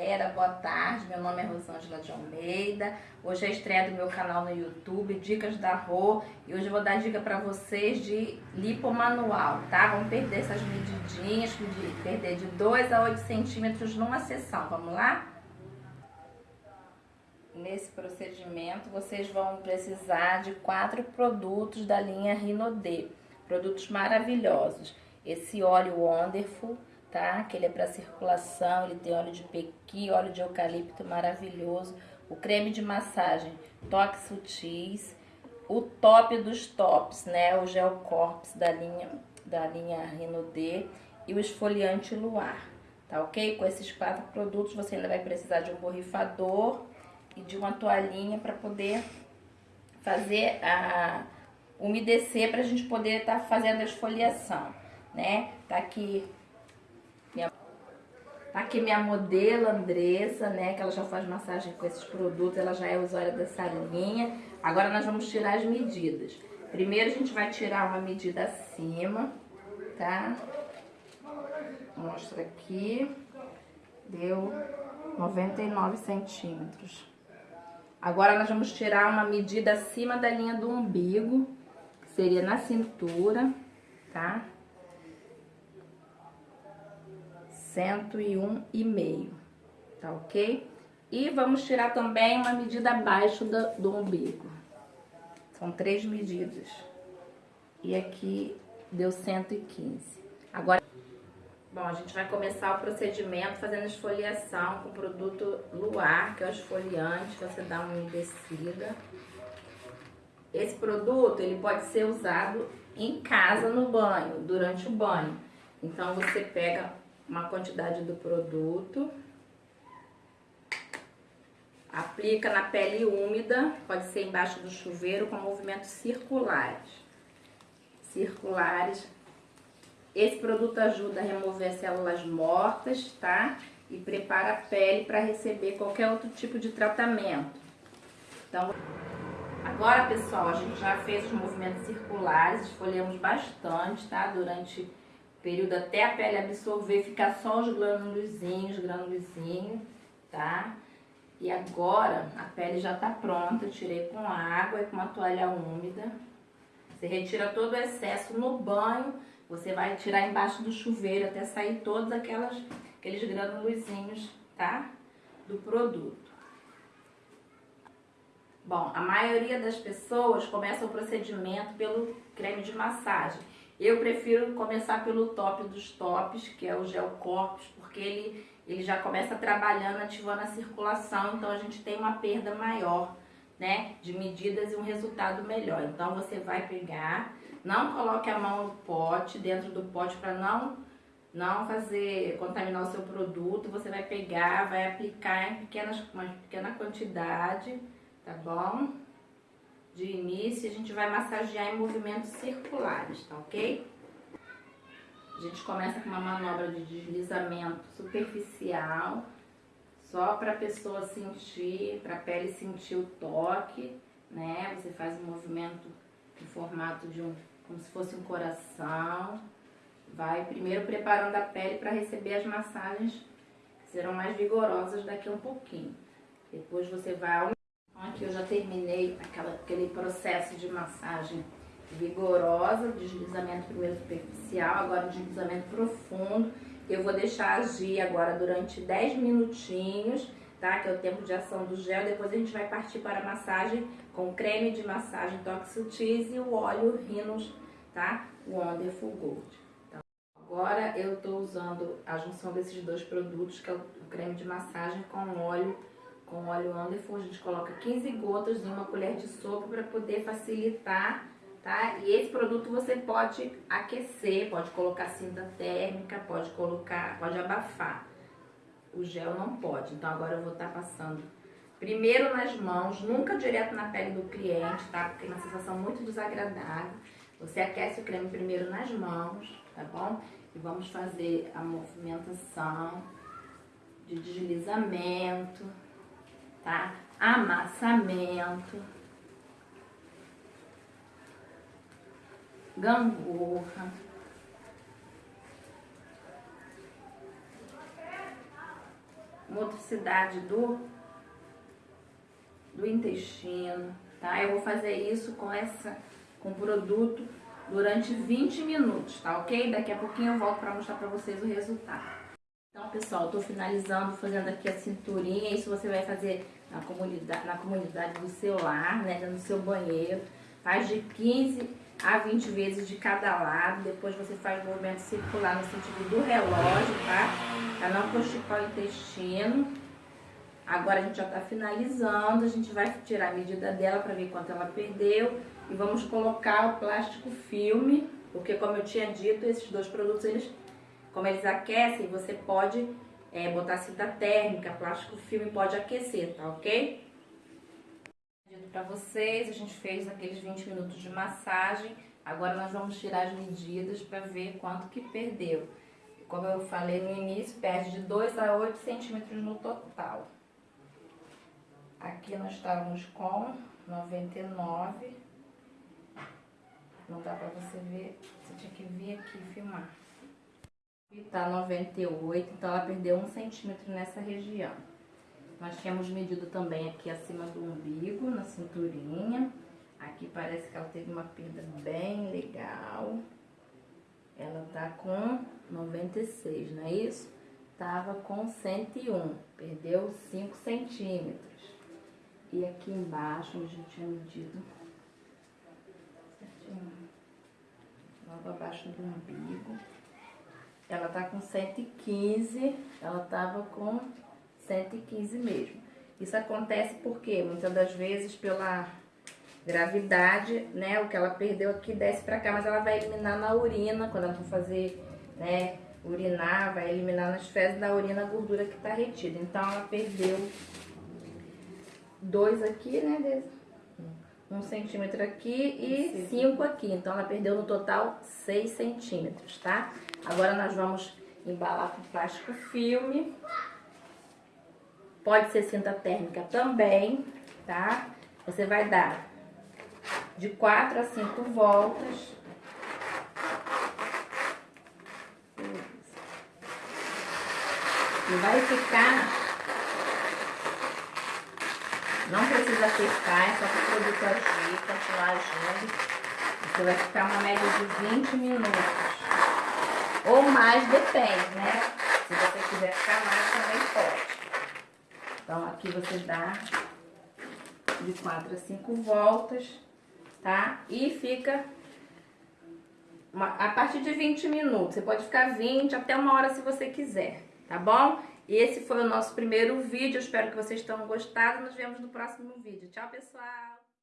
galera, boa tarde, meu nome é Rosângela de Almeida, hoje é a estreia do meu canal no YouTube, Dicas da Rô, e hoje eu vou dar dica pra vocês de lipo manual, tá? Vamos perder essas medidinhas, perder de 2 a 8 centímetros numa sessão, vamos lá? Nesse procedimento, vocês vão precisar de quatro produtos da linha Rinodê, produtos maravilhosos. Esse óleo Wonderful, tá? Que ele é para circulação, ele tem óleo de pequi, óleo de eucalipto maravilhoso. O creme de massagem Toque Sutis, o top dos tops, né? O Gel Corpus da linha, da linha Rino D e o esfoliante Luar, tá ok? Com esses quatro produtos você ainda vai precisar de um borrifador e de uma toalhinha para poder fazer a umedecer para a gente poder estar tá fazendo a esfoliação, né? Tá aqui tá aqui minha modelo Andressa, né? Que ela já faz massagem com esses produtos, ela já é usuária dessa linha. Agora nós vamos tirar as medidas. Primeiro a gente vai tirar uma medida acima, tá? Mostra aqui. Deu 99 centímetros. Agora nós vamos tirar uma medida acima da linha do umbigo, que seria na cintura, tá? 101,5, tá ok? E vamos tirar também uma medida abaixo do, do umbigo. São três medidas. E aqui deu 115. Agora, bom, a gente vai começar o procedimento fazendo esfoliação com o produto Luar, que é o esfoliante, você dá uma umedecida. Esse produto, ele pode ser usado em casa no banho, durante o banho. Então, você pega uma quantidade do produto. Aplica na pele úmida, pode ser embaixo do chuveiro com movimentos circulares. Circulares. Esse produto ajuda a remover células mortas, tá? E prepara a pele para receber qualquer outro tipo de tratamento. Então, agora, pessoal, a gente já fez os movimentos circulares, esfolhamos bastante, tá? Durante período até a pele absorver, ficar só os granulozinhos, granulozinhos, tá? E agora a pele já tá pronta, tirei com água e com uma toalha úmida. Você retira todo o excesso no banho, você vai tirar embaixo do chuveiro até sair todos aquelas, aqueles granulozinhos, tá? Do produto. Bom, a maioria das pessoas começa o procedimento pelo creme de massagem. Eu prefiro começar pelo top dos tops, que é o Gel Corpus, porque ele, ele já começa trabalhando, ativando a circulação, então a gente tem uma perda maior, né, de medidas e um resultado melhor. Então você vai pegar, não coloque a mão no pote, dentro do pote, para não, não fazer, contaminar o seu produto, você vai pegar, vai aplicar em pequenas, uma pequena quantidade, tá bom? De início, a gente vai massagear em movimentos circulares, tá ok? A gente começa com uma manobra de deslizamento superficial, só para a pessoa sentir, para a pele sentir o toque, né? Você faz um movimento em formato de um, como se fosse um coração. Vai primeiro preparando a pele para receber as massagens que serão mais vigorosas daqui a um pouquinho. Depois você vai Aqui eu já terminei aquela, aquele processo de massagem vigorosa, deslizamento primeiro superficial, agora deslizamento profundo. Eu vou deixar agir agora durante 10 minutinhos, tá? Que é o tempo de ação do gel. Depois a gente vai partir para a massagem com creme de massagem Toxutis e o óleo Rhinos, tá? Wonderful Gold. Então, agora eu tô usando a junção desses dois produtos, que é o creme de massagem com óleo com óleo Anderson, a gente coloca 15 gotas em uma colher de sopa para poder facilitar, tá? E esse produto você pode aquecer, pode colocar cinta térmica, pode colocar, pode abafar. O gel não pode, então agora eu vou estar tá passando primeiro nas mãos, nunca direto na pele do cliente, tá? Porque é uma sensação muito desagradável. Você aquece o creme primeiro nas mãos, tá bom? E vamos fazer a movimentação de deslizamento, tá? Amassamento, gangorra, motricidade do, do intestino, tá? Eu vou fazer isso com essa, com produto durante 20 minutos, tá ok? Daqui a pouquinho eu volto para mostrar para vocês o resultado. Então, pessoal, tô finalizando, fazendo aqui a cinturinha. Isso você vai fazer na comunidade, na comunidade do seu lar, né? Do seu banheiro. Faz de 15 a 20 vezes de cada lado. Depois você faz movimento circular no sentido do relógio, tá? Pra não constipar o intestino. Agora a gente já tá finalizando. A gente vai tirar a medida dela para ver quanto ela perdeu. E vamos colocar o plástico filme. Porque como eu tinha dito, esses dois produtos, eles como eles aquecem, você pode é, botar cinta térmica, plástico filme pode aquecer, tá ok? Para vocês, a gente fez aqueles 20 minutos de massagem. Agora nós vamos tirar as medidas para ver quanto que perdeu. Como eu falei no início, perde de 2 a 8 centímetros no total. Aqui nós estávamos com 99. Não dá para você ver, você tinha que vir aqui filmar. E tá 98, então ela perdeu um centímetro nessa região. Nós tínhamos medido também aqui acima do umbigo, na cinturinha. Aqui parece que ela teve uma perda bem legal. Ela tá com 96, não é isso? Tava com 101, perdeu 5 centímetros. E aqui embaixo, onde gente tinha medido, certinho, logo abaixo do umbigo, ela tá com 115, ela tava com 115 mesmo. Isso acontece porque muitas das vezes pela gravidade, né, o que ela perdeu aqui desce pra cá, mas ela vai eliminar na urina, quando ela for fazer, né, urinar, vai eliminar nas fezes da urina a gordura que tá retida. Então ela perdeu dois aqui, né, um centímetro aqui e cinco aqui. Então ela perdeu no total seis centímetros, tá? Agora nós vamos embalar com plástico filme. Pode ser cinta térmica também, tá? Você vai dar de 4 a 5 voltas. E vai ficar... Não precisa apertar, é só para o produto agir, continuar agindo. Você vai ficar uma média de 20 minutos. Ou mais, depende, né? Se você quiser ficar mais, também pode. Então, aqui você dá de 4 a 5 voltas, tá? E fica uma, a partir de 20 minutos. Você pode ficar 20 até uma hora se você quiser, tá bom? E esse foi o nosso primeiro vídeo. Espero que vocês tenham gostado. Nos vemos no próximo vídeo. Tchau, pessoal!